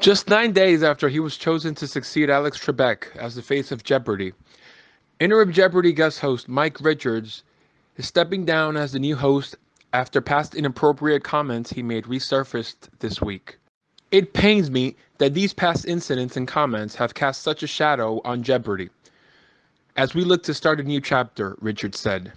Just nine days after he was chosen to succeed Alex Trebek as the face of Jeopardy, interim Jeopardy guest host Mike Richards is stepping down as the new host after past inappropriate comments he made resurfaced this week. It pains me that these past incidents and comments have cast such a shadow on Jeopardy. As we look to start a new chapter, Richards said.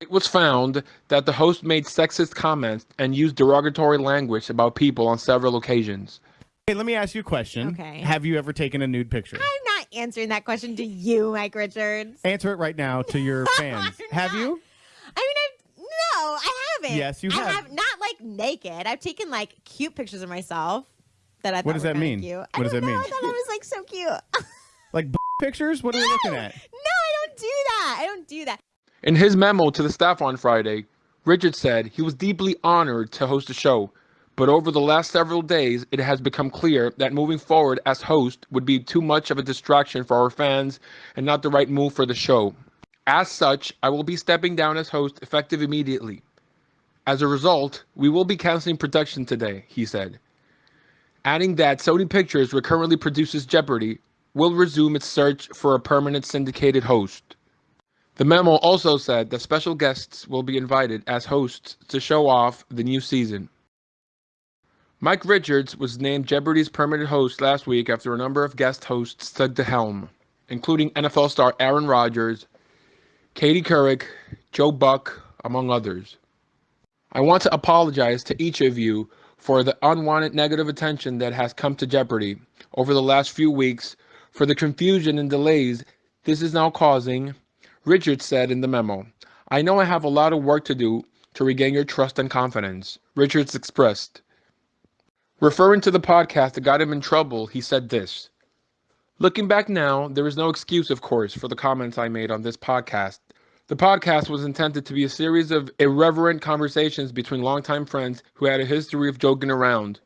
It was found that the host made sexist comments and used derogatory language about people on several occasions. Hey, let me ask you a question. Okay. Have you ever taken a nude picture? I'm not answering that question to you, Mike Richards. Answer it right now to your fans. Have you? I mean, I've, no, I haven't. Yes, you I have. have. Not like naked. I've taken like cute pictures of myself that I thought What does were that mean? Cute. What I does that know, mean? I thought I was like so cute. Like b- pictures? What are we no, looking at? no, I don't do that. I don't do that. In his memo to the staff on Friday, Richards said he was deeply honored to host the show, but over the last several days, it has become clear that moving forward as host would be too much of a distraction for our fans and not the right move for the show. As such, I will be stepping down as host effective immediately. As a result, we will be canceling production today, he said. Adding that Sony Pictures, which currently produces Jeopardy, will resume its search for a permanent syndicated host. The memo also said that special guests will be invited as hosts to show off the new season. Mike Richards was named Jeopardy's permanent host last week after a number of guest hosts took the helm, including NFL star Aaron Rodgers, Katie Couric, Joe Buck, among others. I want to apologize to each of you for the unwanted negative attention that has come to Jeopardy over the last few weeks, for the confusion and delays this is now causing, Richards said in the memo. I know I have a lot of work to do to regain your trust and confidence, Richards expressed. Referring to the podcast that got him in trouble, he said this Looking back now, there is no excuse, of course, for the comments I made on this podcast. The podcast was intended to be a series of irreverent conversations between longtime friends who had a history of joking around.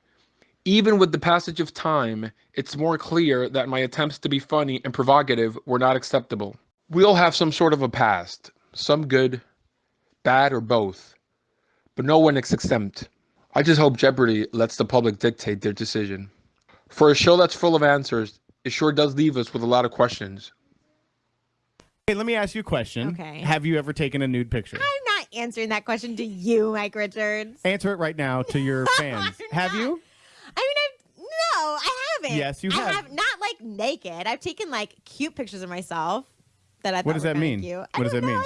Even with the passage of time, it's more clear that my attempts to be funny and provocative were not acceptable. We all have some sort of a past, some good, bad, or both, but no one is exempt. I just hope Jeopardy lets the public dictate their decision. For a show that's full of answers, it sure does leave us with a lot of questions. Hey, let me ask you a question. Okay. Have you ever taken a nude picture? I'm not answering that question to you, Mike Richards. Answer it right now to your fans. Have you? I mean, I've, no, I haven't. Yes, you have. I have. have. Not like naked. I've taken like cute pictures of myself that I thought What does were that mean? Cute. I What does don't that mean? know.